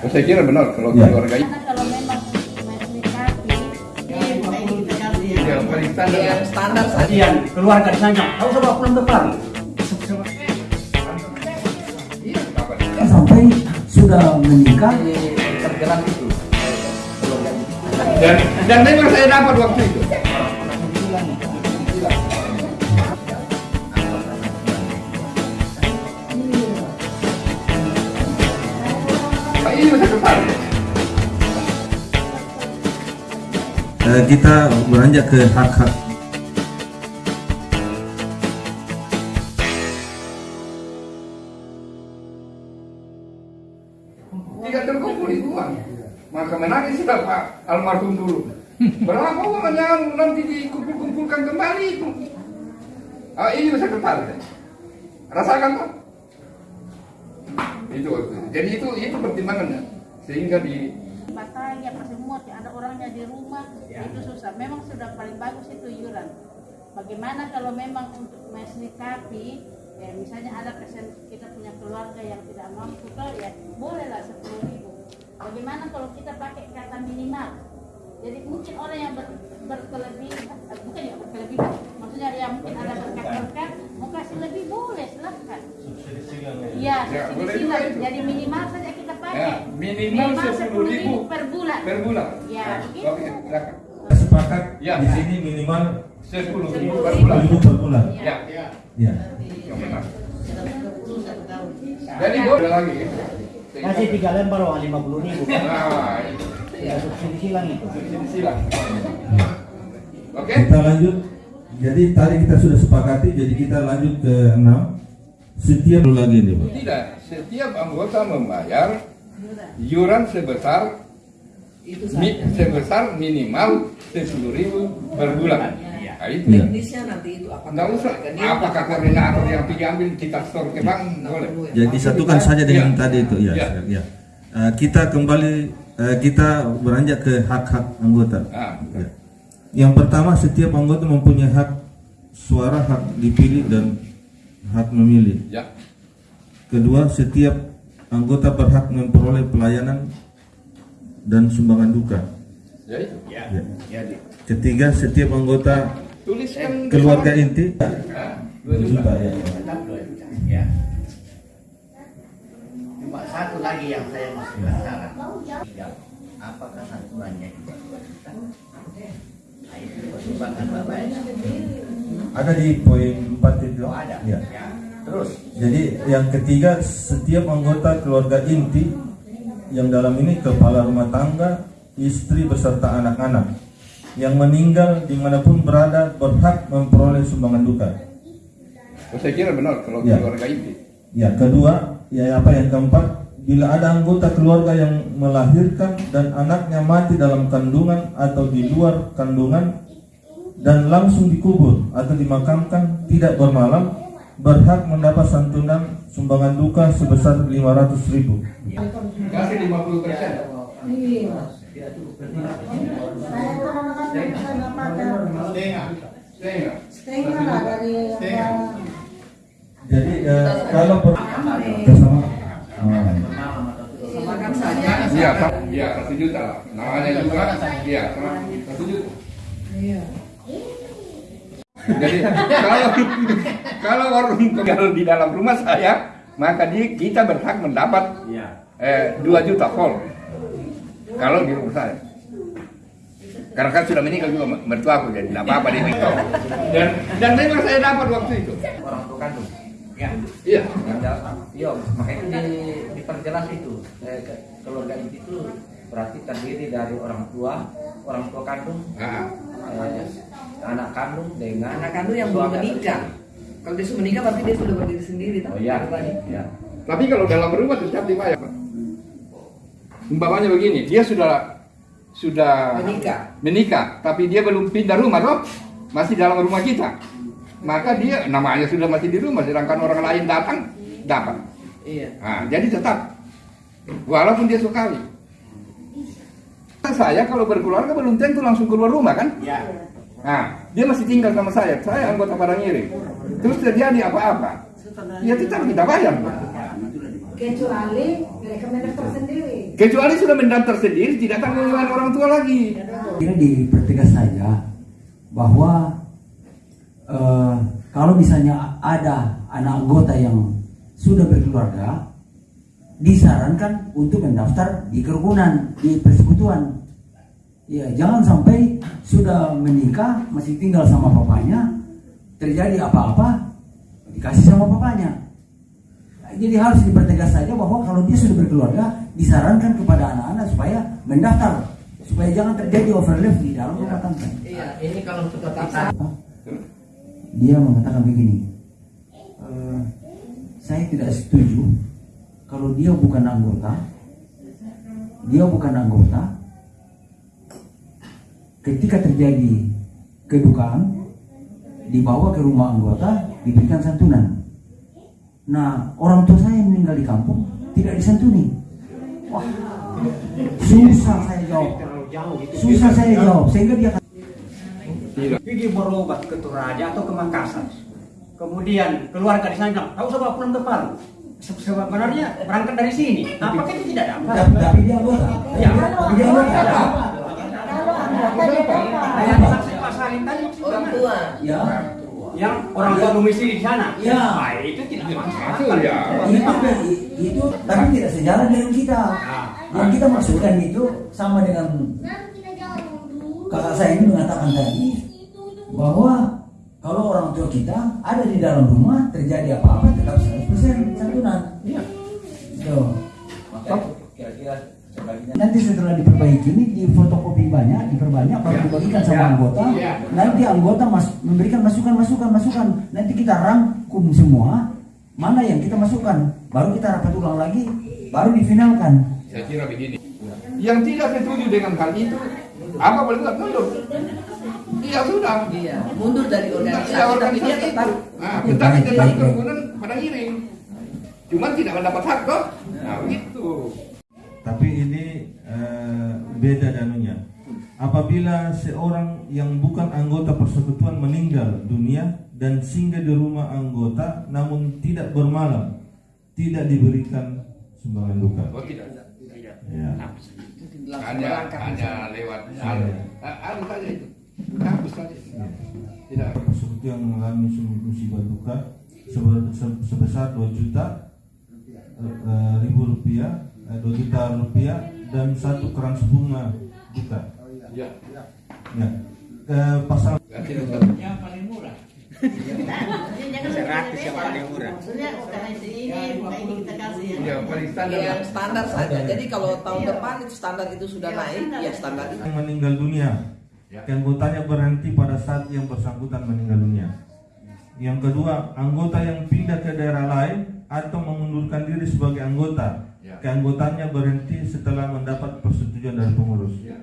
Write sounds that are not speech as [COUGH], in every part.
Saya kira benar kalau Ya. keluarga itu Karena kalau memang paling standar. standar saja Kalian keluarga ditanya, kau sama pulang depan. Iya? Sampai sudah menikah tergerak itu keluarga itu Dan dan memang saya dapat waktu itu. Eh, kita beranjak ke hak-hak Tidak terkumpul uang. Maka menangis sudah Pak almarhum dulu. Berapa uangnya nanti dikumpul-kumpulkan kembali itu. Ah, ini bisa tertarik. Rasakan Pak. Itu waktu itu. Jadi itu itu pertimbangannya. Sehingga di batang apa semua ada orangnya di rumah itu susah. Memang sudah paling bagus itu iuran. Bagaimana kalau memang untuk mesnikapi ya misalnya ada kesen kita punya keluarga yang tidak mampu kalau ya bolehlah sepuluh ribu. Bagaimana kalau kita pakai kata minimal? Jadi mungkin orang yang ber, berkelebihan, eh, bukan ya berkelebihan, maksudnya yang mungkin ada berkat-berkat, mau kasih lebih boleh silahkan. Iya, Ya, subsidi boleh silang. juga itu. Jadi minimal saja kita pakai. Ya, minimal 10.000 per bulan. per bulan. Ya, Nah, begitu. Oke, silakan. sepakat Ya. di sini minimal Sepuluh ribu per bulan. ribu per bulan. Ya, Ya. yang benar. Jadi boleh lagi. Kasih tiga lembar uang lima puluh ribu. Nah, itu. Ya subsidi silang itu. silang. Oke? Kita lanjut. Jadi tadi kita sudah sepakati, jadi kita lanjut ke 6. Setiap lagi nih, Pak. Tidak, setiap anggota membayar iuran sebesar itu mi, sebesar minimal sepuluh ribu per bulan. Nah, itu. Iya. teknisnya nanti itu apa Nggak usah. Apakah koordinator yang pergi ambil kita store ke bank boleh. Jadi satukan saja dengan Ya. tadi itu, ya. Ya. ya. Eh, kita kembali, eh, kita beranjak ke hak-hak anggota. Ah, Ya. Yang pertama, setiap anggota mempunyai hak suara, hak dipilih dan hak memilih. ya. Kedua, setiap anggota berhak memperoleh pelayanan dan sumbangan duka. Ya itu. Ya. Ketiga, setiap anggota Tuliskan keluarga sana. inti Ah, dua 2 juta. ya. Ya. Cuma satu lagi yang saya masih penasaran. Apakah santunannya juga? Nah, itu pertimbangan bapak Ada di poin 4 itu. Oh ada. Ya. Ya. Terus. Jadi yang ketiga setiap anggota keluarga inti yang dalam ini kepala rumah tangga, istri beserta anak-anak yang meninggal di mana pun berada berhak memperoleh sumbangan duka. Oh, saya kira benar kalau Ya. keluarga inti. Ya kedua, ya apa yang keempat, bila ada anggota keluarga yang melahirkan dan anaknya mati dalam kandungan atau di luar kandungan dan langsung dikubur atau dimakamkan tidak bermalam berhak mendapat santunan sumbangan duka sebesar 500 ribu. Kasih 50 persen. Setengah. Jadi eh, kalau ber- bersama Iya, iya satu juta lah. Namanya juga, iya satu juta. iya Jadi kalau kalau orang tinggal di dalam rumah saya, maka dia, kita berhak mendapat Ya. eh, 2 juta full. Kalau di rumah saya. Karena kan sudah meninggal juga mertua aku jadi tidak apa-apa dia meninggal. Dan dan memang saya dapat waktu itu. orang tua kandung ya Iya. Iya, makanya di, diperjelas itu eh, ke- keluarga inti itu berarti terdiri dari orang tua, orang tua kandung, Nah, eh, anak kandung dengan anak kandung yang belum menikah. Kalau dia sudah menikah berarti dia sudah berdiri sendiri toh. Oh iya, Pribadi. ya. tapi kalau dalam rumah tetap dibayar. Pak. Umpamanya begini, dia sudah sudah Menikah. menikah, tapi dia belum pindah rumah toh, masih dalam rumah kita. Maka dia namanya sudah masih di rumah, sedangkan orang lain datang dapat. Iya. Nah, jadi tetap walaupun dia sekali. Saya kalau berkeluarga belum tentu langsung keluar rumah kan? Ya. Nah, dia masih tinggal sama saya. Saya anggota Padang Iri. Terus terjadi apa-apa, ya tetap kita bayar. Kecuali mereka menektor sendiri. Kecuali sudah mendaftar sendiri, tidak tanggung jawab orang tua lagi. Kira dipertegas saja bahwa eh, kalau misalnya ada anak anggota yang sudah berkeluarga, disarankan untuk mendaftar di kerukunan, di persekutuan. Ya, jangan sampai sudah menikah masih tinggal sama papanya, terjadi apa-apa dikasih sama papanya. Jadi harus dipertegas saja bahwa kalau dia sudah berkeluarga, disarankan kepada anak-anak supaya mendaftar, supaya jangan terjadi overlap di dalam rumah tangga. Iya, ini kalau kita Apa? Dia mengatakan begini, "Eh, saya tidak setuju kalau dia bukan anggota, dia bukan anggota. Ketika terjadi kedukaan, dibawa ke rumah anggota, diberikan santunan. Nah, orang tua saya yang meninggal di kampung tidak disantuni. Wah, susah saya jawab. Susah saya jawab, sehingga dia pergi berobat ke Toraja atau ke Makassar. Kemudian keluarga di sana bilang, tahu sama pulang ke Palu. Se- Sebenarnya berangkat dari sini. Apakah itu tidak dapat? tapi dia anggota. Ya. Tapi dia anggota. Yang saksi Pak Salim tadi maksudnya orang tua. Ya. Yang orang tua domisili di sana. Ya. Nah, itu tidak masalah. Ya. itu itu tapi tidak sejalan dengan kita yang kita maksudkan itu sama dengan kakak saya ini mengatakan tadi bahwa kalau orang tua kita ada di dalam rumah terjadi apa-apa tetap 100% santunan Iya. Tuh. Maka itu kira-kira nanti setelah diperbaiki ini di fotokopi banyak diperbanyak baru dibagikan sama anggota nanti anggota mas, memberikan masukan masukan masukan nanti kita rangkum semua mana yang kita masukkan baru kita rapat ulang lagi baru difinalkan Saya kira begini. Yang tidak setuju dengan hal itu, apa boleh buat mundur? Iya sudah. Iya, mundur dari Ya, organisasi tapi dia organisasi tetap itu. Nah, tetapi tetap kerukunan pada ngiring. Cuman tidak mendapat hak kok. Nah, begitu. Tapi ini eh, beda danunya. Apabila seorang yang bukan anggota persekutuan meninggal dunia dan singgah di rumah anggota namun tidak bermalam, tidak diberikan sumbangan duka. Oh tidak. Ya. Hanya hanya lewat. Ah, Anu saja itu. Saja. Tidak. Persekutu yang mengalami musibah duka sebe- se- sebesar 2 juta eh, ribu rupiah, eh, 2 juta rupiah dan satu kerans bunga duka. Ya. Ya. Eh, pasal. Yang paling murah. Seratus yang paling murah. Maksudnya bukan ini, bukan ini kita kasih ya. Ya, paling standar. yang standar saja. Jadi kalau tahun depan itu standar itu sudah naik, ya standar itu. yang meninggal dunia keanggotanya berhenti pada saat yang bersangkutan meninggal dunia yang kedua anggota yang pindah ke daerah lain atau mengundurkan diri sebagai anggota Ya. keanggotaannya berhenti setelah mendapat persetujuan dari pengurus Ya.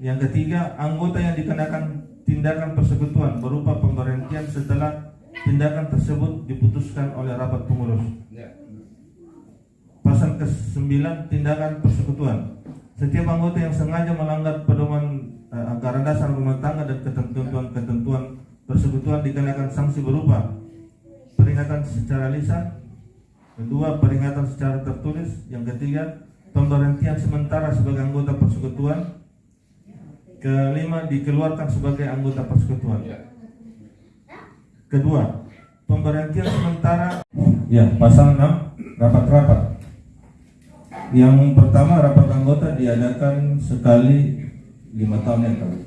yang ketiga anggota yang dikenakan tindakan persekutuan berupa pemberhentian setelah tindakan tersebut diputuskan oleh rapat pengurus Ya. Pasal ke-9 tindakan persekutuan. Setiap anggota yang sengaja melanggar pedoman eh, anggaran dasar rumah tangga dan ketentuan-ketentuan persekutuan dikenakan sanksi berupa peringatan secara lisan, kedua peringatan secara tertulis, yang ketiga pemberhentian sementara sebagai anggota persekutuan, kelima dikeluarkan sebagai anggota persekutuan. Ya. Kedua, pemberhentian sementara ya pasal 6 rapat-rapat. Yang pertama rapat anggota diadakan sekali lima tahun yang lalu.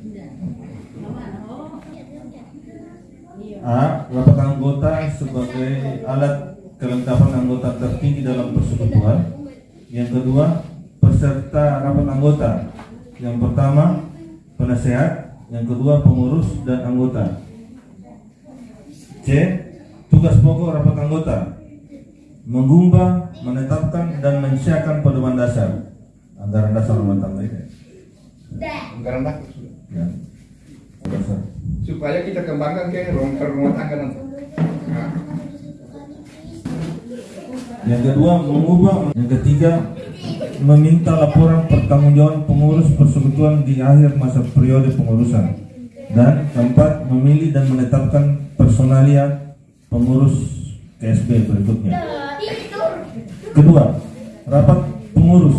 A. Rapat anggota sebagai alat kelengkapan anggota tertinggi dalam persekutuan. Yang kedua, peserta rapat anggota. Yang pertama, penasehat. Yang kedua, pengurus dan anggota. C. Tugas pokok rapat anggota Menggubah, menetapkan, dan mensiapkan pedoman dasar Anggaran dasar rumah tangga ini Anggaran dasar sudah. ya. Dasar. Supaya kita kembangkan ke rumah, ke rumah tangga nanti. Nah, Yang kedua, mengubah Yang ketiga, meminta laporan pertanggungjawaban pengurus persekutuan di akhir masa periode pengurusan Dan keempat, memilih dan menetapkan personalia pengurus KSB berikutnya Kedua, rapat pengurus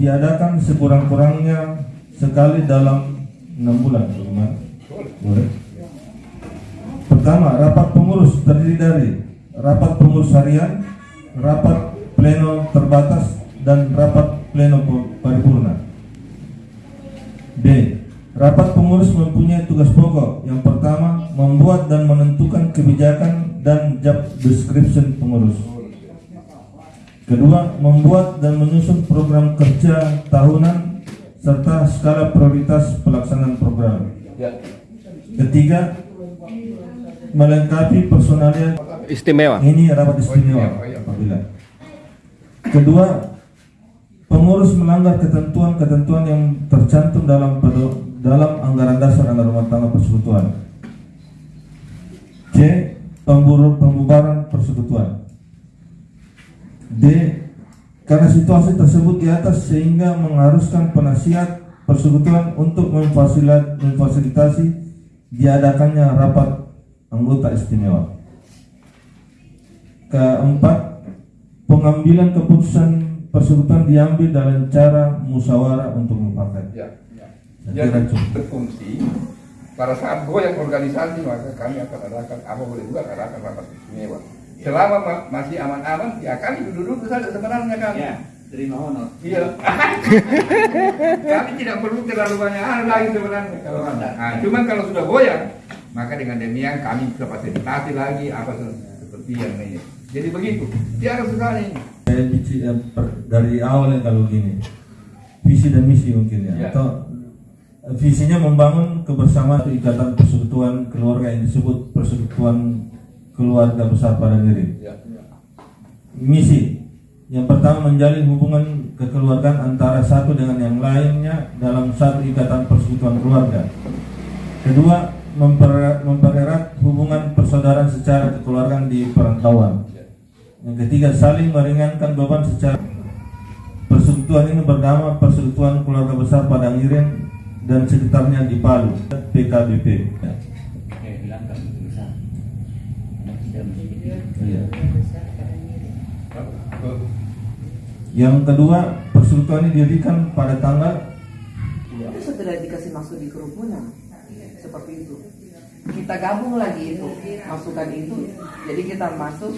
diadakan sekurang-kurangnya sekali dalam enam bulan. Boleh. Pertama, rapat pengurus terdiri dari rapat pengurus harian, rapat pleno terbatas, dan rapat pleno paripurna. B. Rapat pengurus mempunyai tugas pokok. Yang pertama, membuat dan menentukan kebijakan dan job description pengurus. Kedua, membuat dan menyusun program kerja tahunan serta skala prioritas pelaksanaan program. Ya. Ketiga, melengkapi personalia Istimewa. ini rapat istimewa Kedua, pengurus melanggar ketentuan-ketentuan yang tercantum dalam dalam anggaran dasar anggaran rumah tangga persekutuan. C. Pembubaran persekutuan. D. Karena situasi tersebut di atas sehingga mengharuskan penasihat persekutuan untuk memfasilitasi diadakannya rapat anggota istimewa. Keempat, pengambilan keputusan persekutuan diambil dalam cara musyawarah untuk mufakat. Ya, ya. Jadi cukup. berfungsi pada saat goyang organisasi maka kami akan adakan apa boleh buat adakan rapat istimewa. Selama ma- masih aman-aman ya kami duduk-duduk saja sebenarnya kami. Ya, terima honor. Iya. [LAUGHS] kami tidak perlu terlalu banyak hal lagi sebenarnya kalau ada. Nah, cuman kalau sudah goyang maka dengan demikian kami bisa fasilitasi lagi apa se- seperti yang ini. Jadi begitu. Tiada ini. Saya bici- eh, dari awal yang kalau gini visi dan misi mungkin ya Ya. atau eh, visinya membangun kebersamaan atau ikatan persekutuan keluarga yang disebut persekutuan keluarga besar pada diri Ya. ya. misi yang pertama menjalin hubungan kekeluargaan antara satu dengan yang lainnya dalam satu ikatan persekutuan keluarga kedua memper- mempererat hubungan persaudaraan secara kekeluargaan di perantauan yang ketiga, saling meringankan beban secara persekutuan ini bernama Persekutuan Keluarga Besar Padang Iren dan sekitarnya di Palu, PKBP. Ya. Eh, kan bisa. Iya. Yang kedua, persekutuan ini didirikan pada tanggal Itu setelah dikasih masuk di kerumunan seperti itu. Kita gabung lagi itu masukan itu. Jadi kita masuk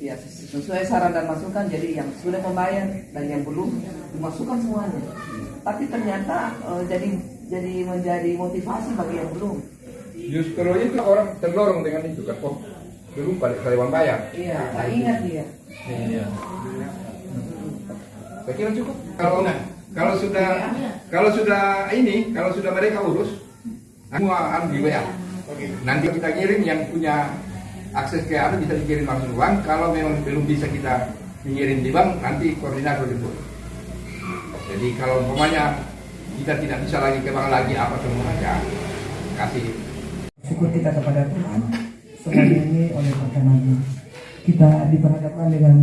ya sesuai saran dan masukan. Jadi yang sudah membayar dan yang belum dimasukkan semuanya. Tapi ternyata eh, jadi jadi menjadi motivasi bagi yang belum. Justru itu orang terdorong dengan itu kan. Oh, belum pada karyawan bayar. Iya, tak ingat dia. Saya kira cukup. Kalau kalau sudah kalau sudah ini, kalau sudah mereka urus, semua anu di WA. Nanti kita kirim yang punya akses ke anu bisa dikirim langsung uang. Kalau memang belum bisa kita mengirim di bank, nanti koordinator itu. Jadi kalau umpamanya kita tidak bisa lagi ke bank lagi apa semua ya kasih. Syukur kita kepada Tuhan. Semuanya ini oleh perkenanan kita diperhadapkan dengan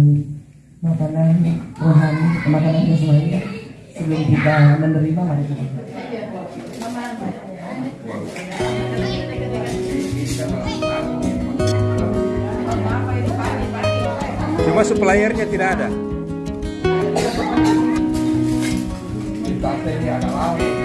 makanan rohani makanan jasmani sebelum kita menerima mari kita Cuma suppliernya tidak ada. di pantai ini ada laut.